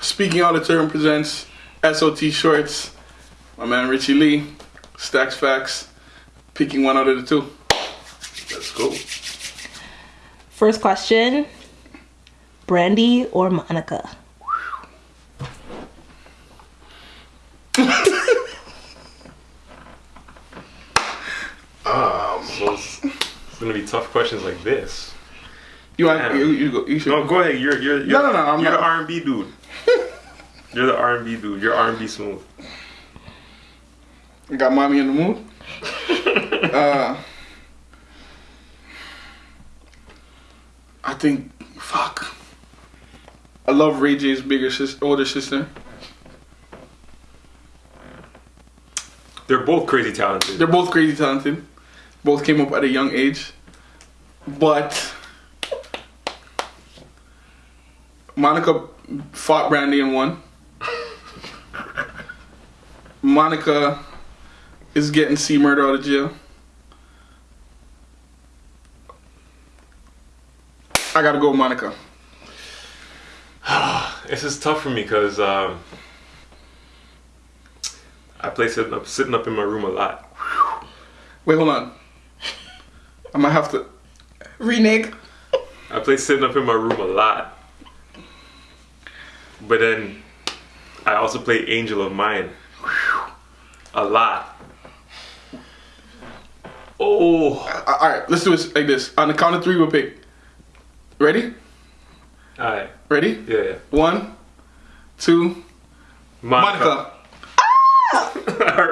Speaking Out of Turn presents SOT Shorts. My man Richie Lee, Stacks Facts, picking one out of the two. Let's go. First question Brandy or Monica? So it's, it's gonna be tough questions like this. You want you, you go you should No, go ahead. You're you're, you're No, no, no, I'm you're not- the R and B dude. you're the R and B dude. You're R and B smooth. got mommy in the mood. uh I think fuck. I love Ray J's bigger sister older sister. They're both crazy talented. They're both crazy talented. Both came up at a young age. But Monica fought Brandy and won. Monica is getting C murder out of jail. I gotta go with Monica. This is tough for me because um, I play sitting up sitting up in my room a lot. Wait, hold on. I might have to renege. I play sitting up in my room a lot. But then I also play Angel of Mine a lot. Oh, All right, let's do it like this. On the count of three, we'll pick. Ready? alright, Ready? yeah, yeah. One, two, Monica. Monica.